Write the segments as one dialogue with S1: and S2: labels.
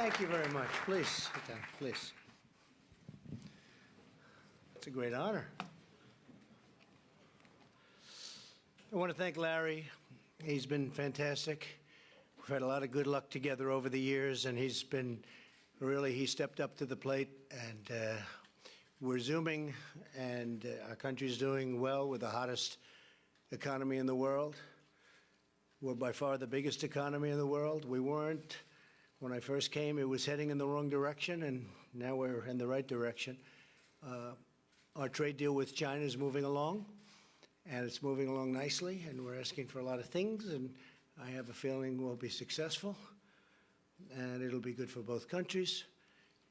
S1: Thank you very much. Please, sit down, please. It's a great honor. I want to thank Larry. He's been fantastic. We've had a lot of good luck together over the years, and he's been really, he stepped up to the plate, and uh, we're zooming, and uh, our country's doing well with the hottest economy in the world. We're by far the biggest economy in the world. We weren't when I first came, it was heading in the wrong direction, and now we're in the right direction. Uh, our trade deal with China is moving along, and it's moving along nicely, and we're asking for a lot of things, and I have a feeling we'll be successful, and it'll be good for both countries,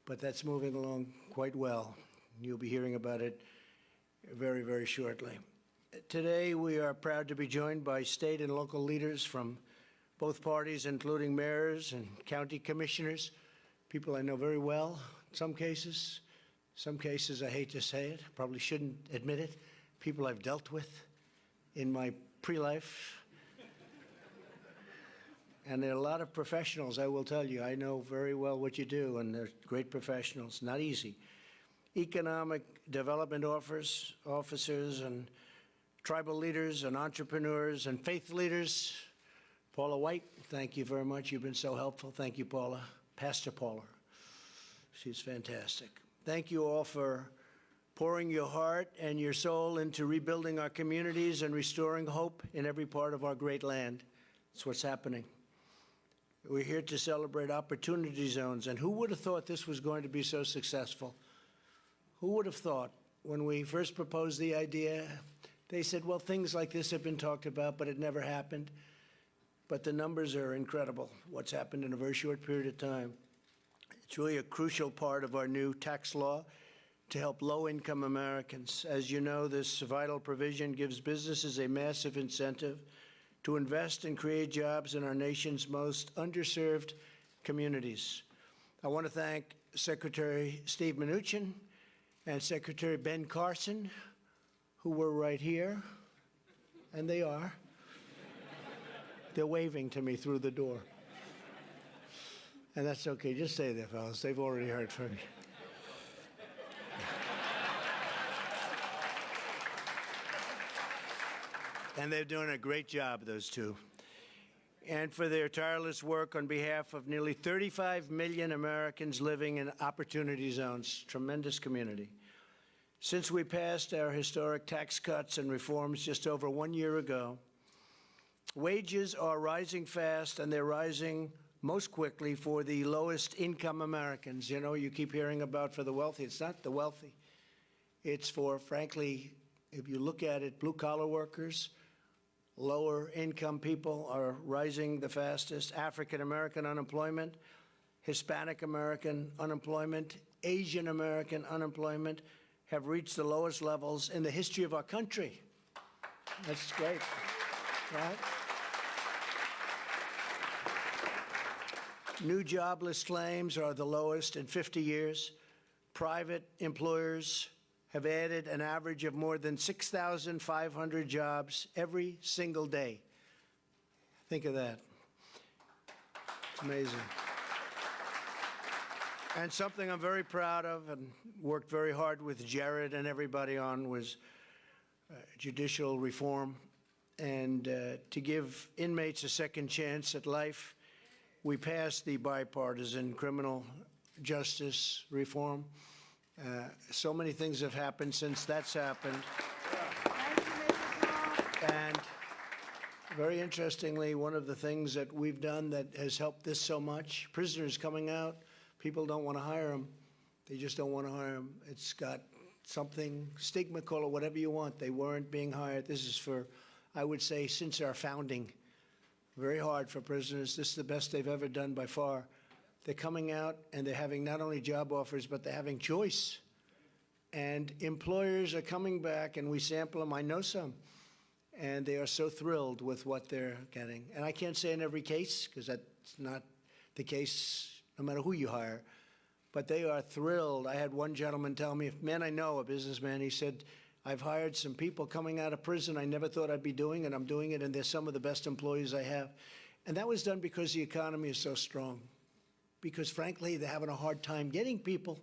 S1: but that's moving along quite well. You'll be hearing about it very, very shortly. Today, we are proud to be joined by state and local leaders from both parties, including mayors and county commissioners, people I know very well in some cases. Some cases, I hate to say it, probably shouldn't admit it, people I've dealt with in my pre-life. and there are a lot of professionals, I will tell you. I know very well what you do, and they're great professionals. Not easy. Economic development offers, officers and tribal leaders and entrepreneurs and faith leaders, Paula White, thank you very much. You've been so helpful. Thank you, Paula. Pastor Paula. She's fantastic. Thank you all for pouring your heart and your soul into rebuilding our communities and restoring hope in every part of our great land. That's what's happening. We're here to celebrate opportunity zones, and who would have thought this was going to be so successful? Who would have thought when we first proposed the idea, they said, well, things like this have been talked about, but it never happened but the numbers are incredible, what's happened in a very short period of time. It's really a crucial part of our new tax law to help low-income Americans. As you know, this vital provision gives businesses a massive incentive to invest and create jobs in our nation's most underserved communities. I want to thank Secretary Steve Mnuchin and Secretary Ben Carson, who were right here, and they are, they're waving to me through the door. And that's okay. Just stay there, fellas. They've already heard from me. and they're doing a great job, those two. And for their tireless work on behalf of nearly 35 million Americans living in opportunity zones. Tremendous community. Since we passed our historic tax cuts and reforms just over one year ago, Wages are rising fast, and they're rising most quickly for the lowest income Americans. You know, you keep hearing about for the wealthy. It's not the wealthy. It's for, frankly, if you look at it, blue-collar workers, lower income people are rising the fastest. African-American unemployment, Hispanic American unemployment, Asian American unemployment have reached the lowest levels in the history of our country. That's great, right? New jobless claims are the lowest in 50 years. Private employers have added an average of more than 6,500 jobs every single day. Think of that. It's amazing. And something I'm very proud of and worked very hard with Jared and everybody on was uh, judicial reform and uh, to give inmates a second chance at life we passed the bipartisan criminal justice reform. Uh, so many things have happened since that's happened. And very interestingly, one of the things that we've done that has helped this so much, prisoners coming out, people don't want to hire them. They just don't want to hire them. It's got something, stigma, call it whatever you want. They weren't being hired. This is for, I would say, since our founding very hard for prisoners. This is the best they've ever done by far. They're coming out and they're having not only job offers, but they're having choice. And employers are coming back and we sample them. I know some. And they are so thrilled with what they're getting. And I can't say in every case, because that's not the case no matter who you hire. But they are thrilled. I had one gentleman tell me, a man I know, a businessman, he said, I've hired some people coming out of prison I never thought I'd be doing, and I'm doing it, and they're some of the best employees I have. And that was done because the economy is so strong. because frankly, they're having a hard time getting people.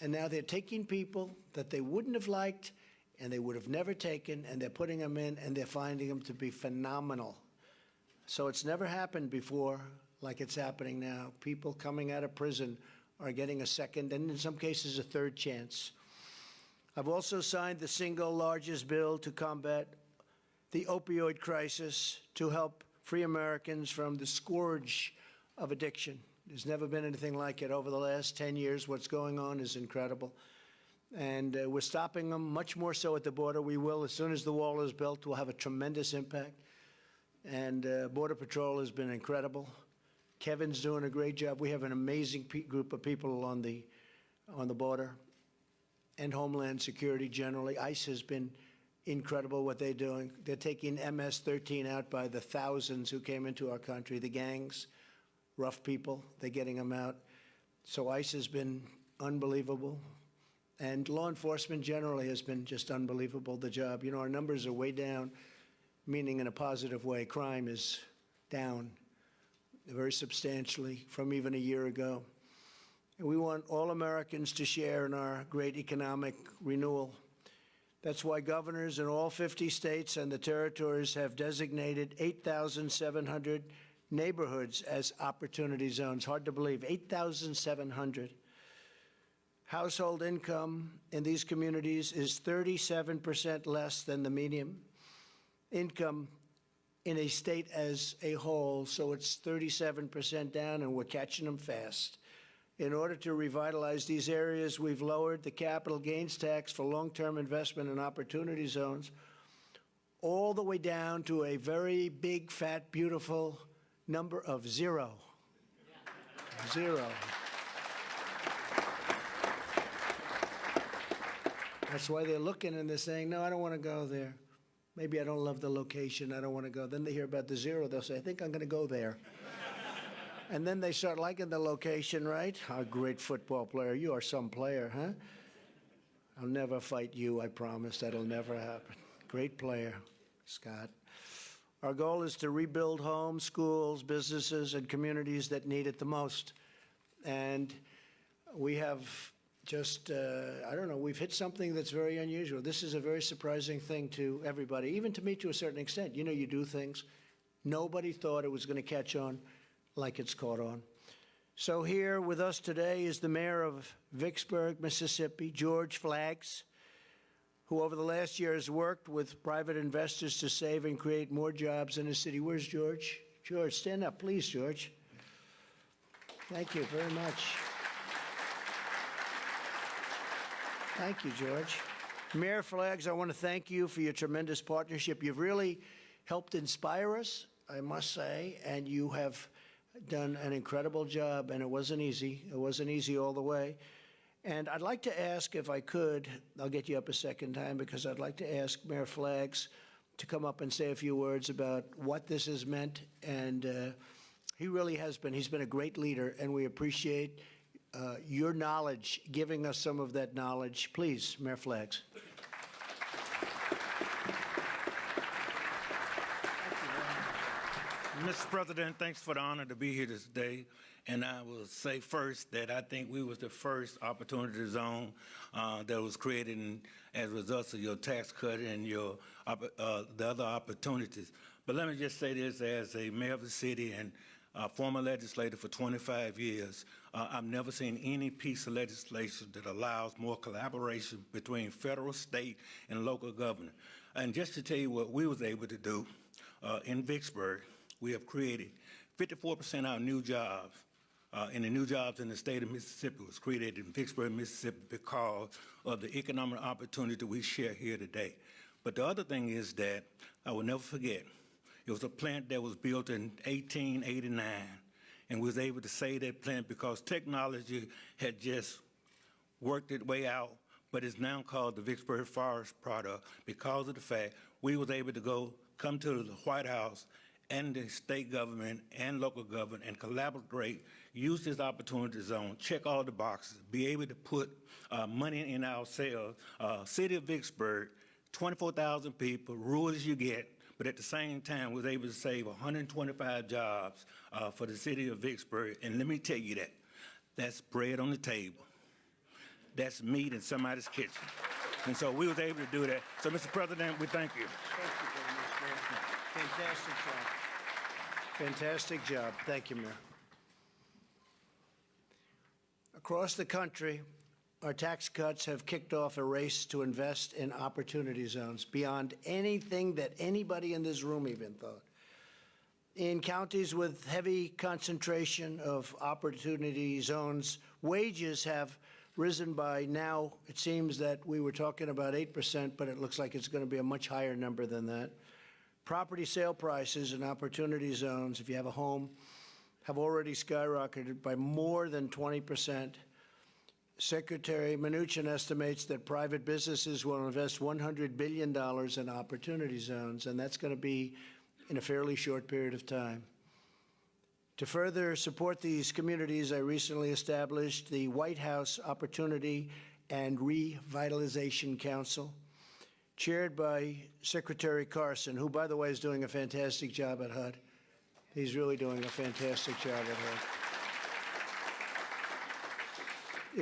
S1: And now they're taking people that they wouldn't have liked and they would have never taken, and they're putting them in, and they're finding them to be phenomenal. So it's never happened before like it's happening now. People coming out of prison are getting a second, and in some cases, a third chance. I've also signed the single largest bill to combat the opioid crisis to help free Americans from the scourge of addiction. There's never been anything like it over the last 10 years. What's going on is incredible. And uh, we're stopping them much more so at the border. We will, as soon as the wall is built, we'll have a tremendous impact. And uh, Border Patrol has been incredible. Kevin's doing a great job. We have an amazing group of people on the, on the border and Homeland Security generally. ICE has been incredible what they're doing. They're taking MS-13 out by the thousands who came into our country, the gangs, rough people, they're getting them out. So ICE has been unbelievable. And law enforcement generally has been just unbelievable, the job. You know, our numbers are way down, meaning in a positive way. Crime is down very substantially from even a year ago. And we want all Americans to share in our great economic renewal. That's why governors in all 50 states and the territories have designated 8,700 neighborhoods as opportunity zones. Hard to believe, 8,700. Household income in these communities is 37% less than the median income in a state as a whole, so it's 37% down, and we're catching them fast. In order to revitalize these areas, we've lowered the capital gains tax for long-term investment in opportunity zones all the way down to a very big, fat, beautiful number of zero. Zero. That's why they're looking and they're saying, no, I don't want to go there. Maybe I don't love the location, I don't want to go. Then they hear about the zero, they'll say, I think I'm going to go there. And then they start liking the location, right? A great football player. You are some player, huh? I'll never fight you, I promise. That'll never happen. Great player, Scott. Our goal is to rebuild homes, schools, businesses, and communities that need it the most. And we have just, uh, I don't know, we've hit something that's very unusual. This is a very surprising thing to everybody, even to me to a certain extent. You know, you do things. Nobody thought it was going to catch on like it's caught on. So here with us today is the mayor of Vicksburg, Mississippi, George Flaggs, who over the last year has worked with private investors to save and create more jobs in the city. Where's George? George, stand up, please, George. Thank you very much. Thank you, George. Mayor Flaggs, I want to thank you for your tremendous partnership. You've really helped inspire us, I must say, and you have done an incredible job, and it wasn't easy. It wasn't easy all the way. And I'd like to ask, if I could, I'll get you up a second time, because I'd like to ask Mayor Flaggs to come up and say a few words about what this has meant. And uh, he really has been. He's been a great leader, and we appreciate uh, your knowledge, giving us some of that knowledge. Please, Mayor Flaggs.
S2: Mr. President, thanks for the honor to be here today. And I will say first that I think we was the first opportunity zone uh, that was created in, as a result of your tax cut and your uh, the other opportunities. But let me just say this as a mayor of the city and uh, former legislator for 25 years, uh, I've never seen any piece of legislation that allows more collaboration between federal, state, and local government. And just to tell you what we was able to do uh, in Vicksburg, we have created 54% of our new jobs, uh, and the new jobs in the state of Mississippi was created in Vicksburg, Mississippi because of the economic opportunity that we share here today. But the other thing is that I will never forget, it was a plant that was built in 1889, and was able to save that plant because technology had just worked its way out, but it's now called the Vicksburg Forest Product because of the fact we was able to go come to the White House and the state government and local government and collaborate, use this opportunity zone, check all the boxes, be able to put uh, money in our sales. Uh, City of Vicksburg, 24,000 people, rural as you get, but at the same time, was able to save 125 jobs uh, for the city of Vicksburg. And let me tell you that, that's bread on the table. That's meat in somebody's kitchen. And so we was able to do that. So, Mr. President, we thank you.
S1: Thank you very much, Fantastic job. Fantastic job. Thank you, Mayor. Across the country, our tax cuts have kicked off a race to invest in opportunity zones beyond anything that anybody in this room even thought. In counties with heavy concentration of opportunity zones, wages have risen by now, it seems that we were talking about 8%, but it looks like it's going to be a much higher number than that. Property sale prices in opportunity zones, if you have a home, have already skyrocketed by more than 20%. Secretary Mnuchin estimates that private businesses will invest $100 billion in opportunity zones, and that's going to be in a fairly short period of time. To further support these communities, I recently established the White House Opportunity and Revitalization Council, chaired by Secretary Carson, who, by the way, is doing a fantastic job at HUD. He's really doing a fantastic job at HUD.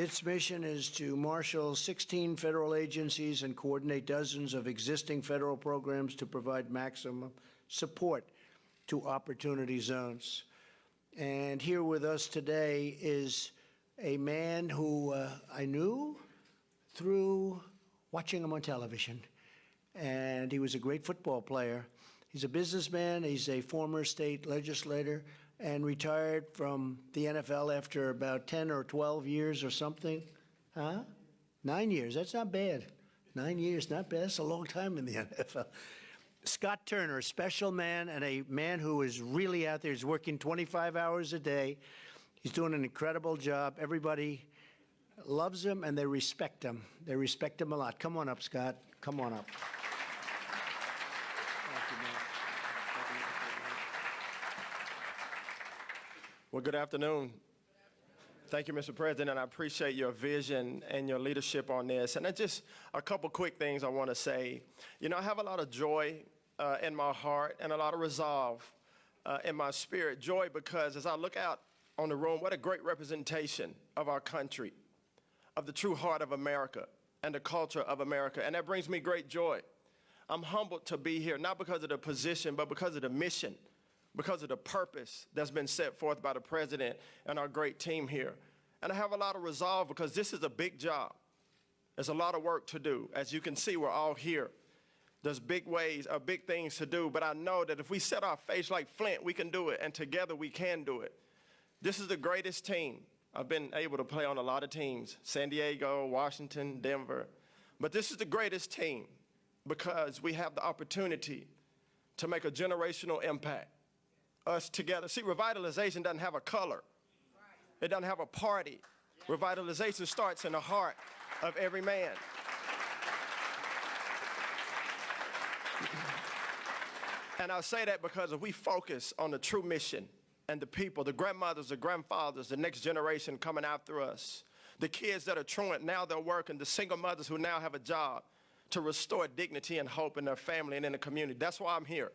S1: Its mission is to marshal 16 federal agencies and coordinate dozens of existing federal programs to provide maximum support to opportunity zones. And here with us today is a man who uh, I knew through watching him on television. And he was a great football player. He's a businessman, he's a former state legislator, and retired from the NFL after about 10 or 12 years or something. Huh? Nine years, that's not bad. Nine years, not bad. That's a long time in the NFL. Scott Turner, a special man and a man who is really out there. He's working 25 hours a day. He's doing an incredible job. Everybody loves him and they respect him. They respect him a lot. Come on up, Scott. Come on up.
S3: Well, good afternoon. Thank you, Mr. President, and I appreciate your vision and your leadership on this. And just a couple quick things I want to say. You know, I have a lot of joy uh, in my heart and a lot of resolve uh, in my spirit. Joy because as I look out on the room, what a great representation of our country, of the true heart of America and the culture of America. And that brings me great joy. I'm humbled to be here, not because of the position, but because of the mission because of the purpose that's been set forth by the president and our great team here. And I have a lot of resolve because this is a big job. There's a lot of work to do. As you can see, we're all here. There's big ways, or big things to do, but I know that if we set our face like flint, we can do it, and together we can do it. This is the greatest team. I've been able to play on a lot of teams, San Diego, Washington, Denver, but this is the greatest team because we have the opportunity to make a generational impact us together. See, revitalization doesn't have a color. It doesn't have a party. Revitalization starts in the heart of every man. And I say that because if we focus on the true mission and the people, the grandmothers, the grandfathers, the next generation coming after us, the kids that are truant, now they're working, the single mothers who now have a job to restore dignity and hope in their family and in the community. That's why I'm here.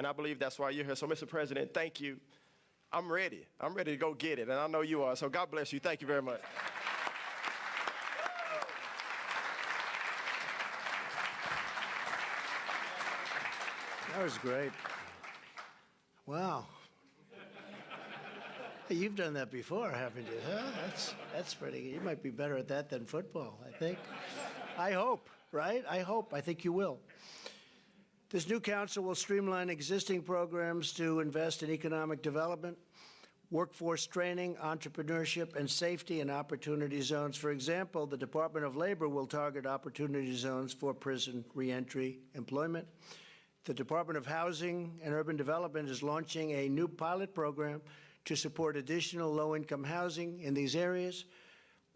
S3: And I believe that's why you're here. So, Mr. President, thank you. I'm ready. I'm ready to go get it. And I know you are. So, God bless you. Thank you very much.
S1: That was great. Wow. You've done that before, haven't you? Huh? That's, that's pretty, you might be better at that than football, I think. I hope, right? I hope. I think you will. This new council will streamline existing programs to invest in economic development, workforce training, entrepreneurship, and safety and opportunity zones. For example, the Department of Labor will target opportunity zones for prison reentry employment. The Department of Housing and Urban Development is launching a new pilot program to support additional low-income housing in these areas.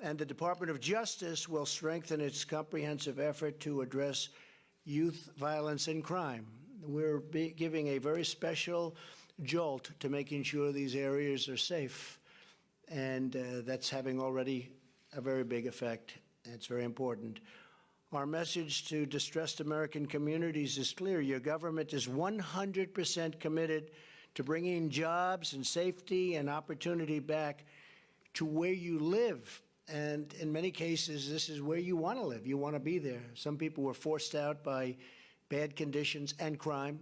S1: And the Department of Justice will strengthen its comprehensive effort to address youth violence and crime. We're giving a very special jolt to making sure these areas are safe. And uh, that's having already a very big effect. It's very important. Our message to distressed American communities is clear. Your government is 100% committed to bringing jobs and safety and opportunity back to where you live. And in many cases, this is where you want to live. You want to be there. Some people were forced out by bad conditions and crime,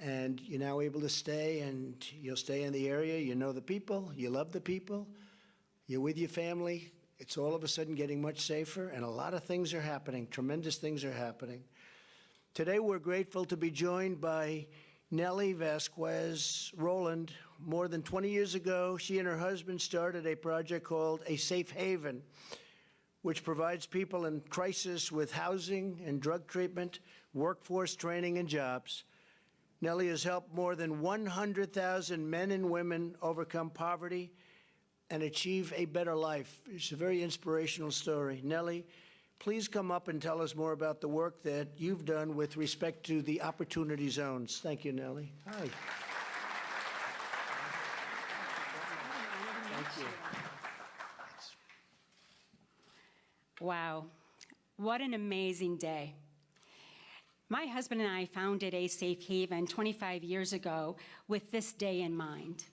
S1: and you're now able to stay, and you'll stay in the area. You know the people, you love the people, you're with your family. It's all of a sudden getting much safer, and a lot of things are happening. Tremendous things are happening. Today, we're grateful to be joined by Nellie Vasquez Rowland. More than 20 years ago, she and her husband started a project called A Safe Haven, which provides people in crisis with housing and drug treatment, workforce training, and jobs. Nellie has helped more than 100,000 men and women overcome poverty and achieve a better life. It's a very inspirational story. Nellie, please come up and tell us more about the work that you've done with respect to the opportunity zones. Thank you, Nellie. Hi. Thank you.
S4: Wow, what an amazing day. My husband and I founded a safe haven 25 years ago with this day in mind.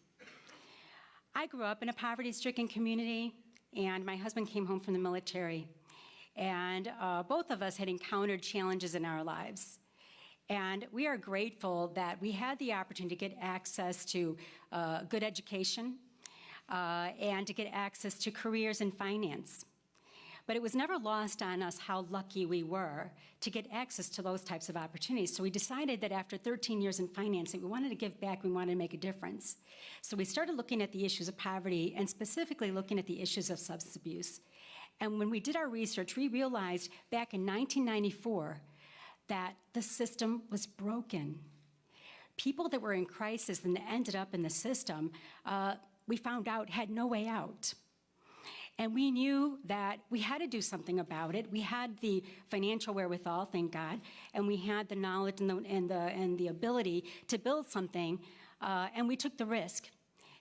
S4: I grew up in a poverty stricken community, and my husband came home from the military. And uh, both of us had encountered challenges in our lives. And we are grateful that we had the opportunity to get access to uh, good education uh, and to get access to careers in finance. But it was never lost on us how lucky we were to get access to those types of opportunities. So we decided that after 13 years in finance, we wanted to give back, we wanted to make a difference. So we started looking at the issues of poverty and specifically looking at the issues of substance abuse. And when we did our research, we realized back in 1994 that the system was broken. People that were in crisis and ended up in the system, uh, we found out had no way out. And we knew that we had to do something about it. We had the financial wherewithal, thank God, and we had the knowledge and the, and the, and the ability to build something, uh, and we took the risk.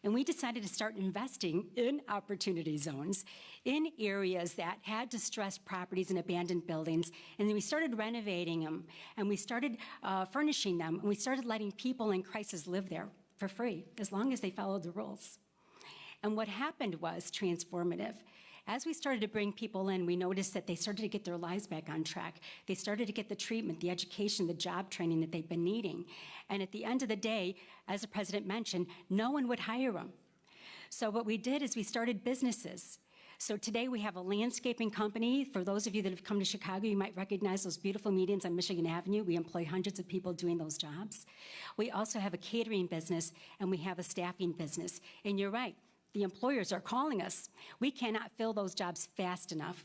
S4: And we decided to start investing in opportunity zones in areas that had distressed properties and abandoned buildings. And then we started renovating them, and we started uh, furnishing them, and we started letting people in crisis live there for free, as long as they followed the rules. And what happened was transformative. As we started to bring people in, we noticed that they started to get their lives back on track. They started to get the treatment, the education, the job training that they've been needing. And at the end of the day, as the president mentioned, no one would hire them. So what we did is we started businesses. So today we have a landscaping company. For those of you that have come to Chicago, you might recognize those beautiful medians on Michigan Avenue. We employ hundreds of people doing those jobs. We also have a catering business and we have a staffing business. And you're right, the employers are calling us. We cannot fill those jobs fast enough.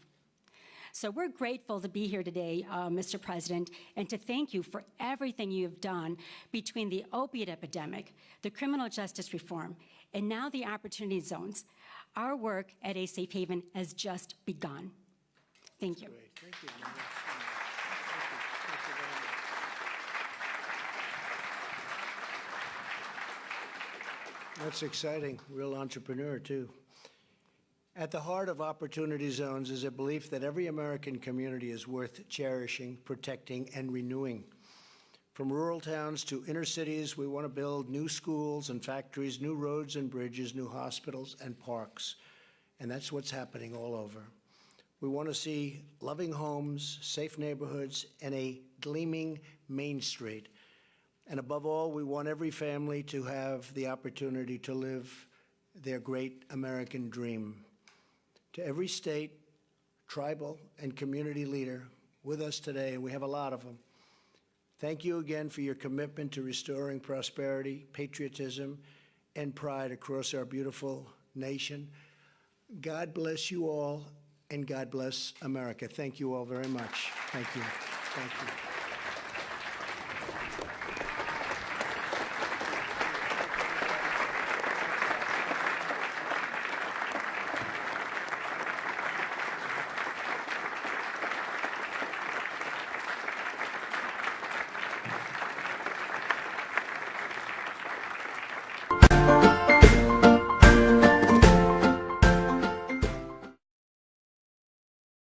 S4: So we're grateful to be here today, uh, Mr. President, and to thank you for everything you have done between the opiate epidemic, the criminal justice reform, and now the opportunity zones. Our work at A Safe Haven has just begun. Thank you.
S1: Thank you. Thank you very much. That's exciting. Real entrepreneur, too. At the heart of Opportunity Zones is a belief that every American community is worth cherishing, protecting, and renewing. From rural towns to inner cities, we want to build new schools and factories, new roads and bridges, new hospitals and parks. And that's what's happening all over. We want to see loving homes, safe neighborhoods, and a gleaming Main Street. And above all, we want every family to have the opportunity to live their great American dream. To every state, tribal, and community leader with us today, and we have a lot of them, thank you again for your commitment to restoring prosperity, patriotism, and pride across our beautiful nation. God bless you all, and God bless America. Thank you all very much. Thank you. Thank you.